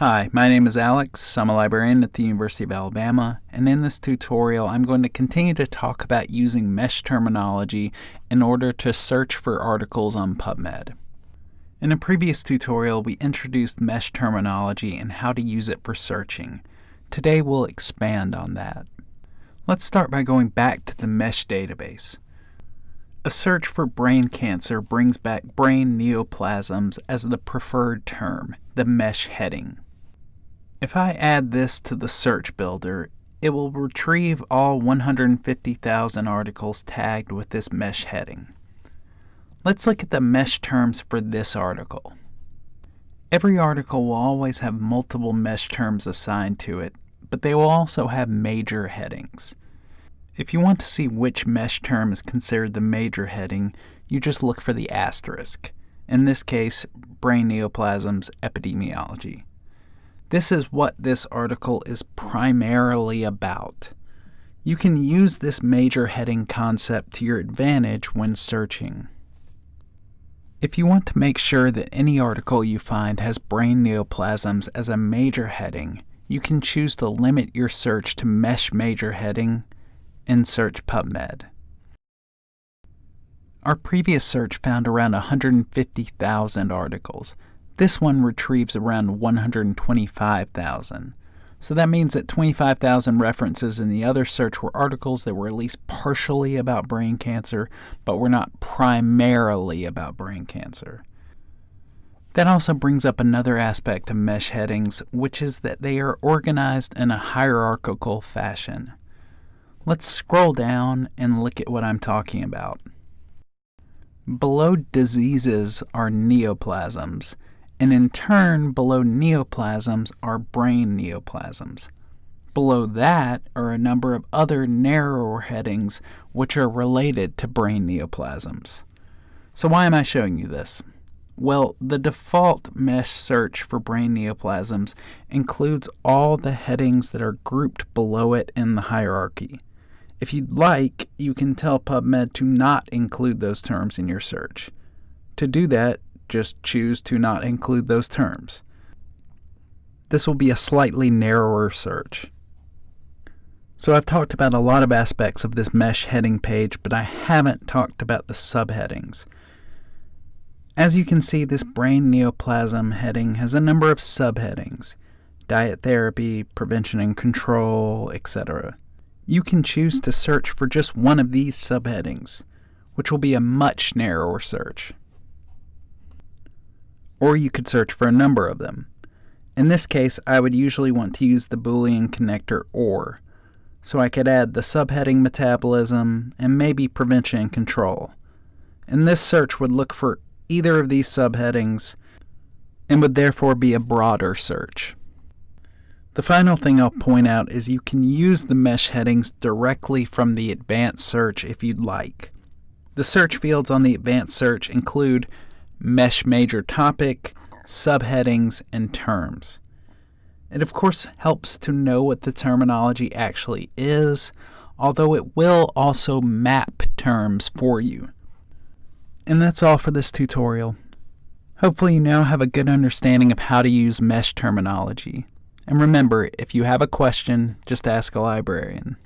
Hi, my name is Alex. I'm a librarian at the University of Alabama, and in this tutorial I'm going to continue to talk about using MeSH terminology in order to search for articles on PubMed. In a previous tutorial we introduced MeSH terminology and how to use it for searching. Today we'll expand on that. Let's start by going back to the MeSH database. A search for brain cancer brings back brain neoplasms as the preferred term, the MeSH heading. If I add this to the search builder, it will retrieve all 150,000 articles tagged with this MeSH heading. Let's look at the MeSH terms for this article. Every article will always have multiple MeSH terms assigned to it, but they will also have major headings. If you want to see which MeSH term is considered the major heading, you just look for the asterisk. In this case, brain neoplasms epidemiology. This is what this article is primarily about. You can use this major heading concept to your advantage when searching. If you want to make sure that any article you find has brain neoplasms as a major heading, you can choose to limit your search to MeSH major heading and search PubMed. Our previous search found around 150,000 articles, this one retrieves around 125,000. So that means that 25,000 references in the other search were articles that were at least partially about brain cancer, but were not primarily about brain cancer. That also brings up another aspect of MeSH headings, which is that they are organized in a hierarchical fashion. Let's scroll down and look at what I'm talking about. Below diseases are neoplasms, and in turn, below neoplasms are brain neoplasms. Below that are a number of other narrower headings which are related to brain neoplasms. So why am I showing you this? Well, the default MeSH search for brain neoplasms includes all the headings that are grouped below it in the hierarchy. If you'd like, you can tell PubMed to not include those terms in your search. To do that, just choose to not include those terms. This will be a slightly narrower search. So I've talked about a lot of aspects of this MeSH heading page, but I haven't talked about the subheadings. As you can see, this brain neoplasm heading has a number of subheadings diet therapy, prevention and control, etc. You can choose to search for just one of these subheadings, which will be a much narrower search or you could search for a number of them. In this case, I would usually want to use the Boolean connector OR, so I could add the subheading metabolism and maybe prevention and control. And this search would look for either of these subheadings and would therefore be a broader search. The final thing I'll point out is you can use the MeSH headings directly from the advanced search if you'd like. The search fields on the advanced search include MeSH major topic, subheadings, and terms. It of course helps to know what the terminology actually is, although it will also map terms for you. And that's all for this tutorial. Hopefully you now have a good understanding of how to use MeSH terminology. And remember, if you have a question, just ask a librarian.